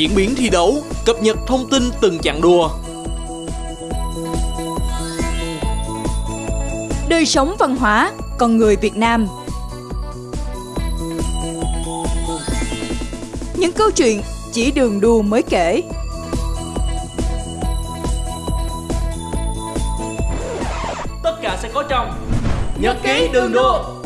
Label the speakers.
Speaker 1: diễn biến thi đấu, cập nhật thông tin từng chặng đua.
Speaker 2: Đời sống văn hóa, con người Việt Nam. Những câu chuyện chỉ đường đua mới kể.
Speaker 1: Tất cả sẽ có trong Nhật ký đường đua.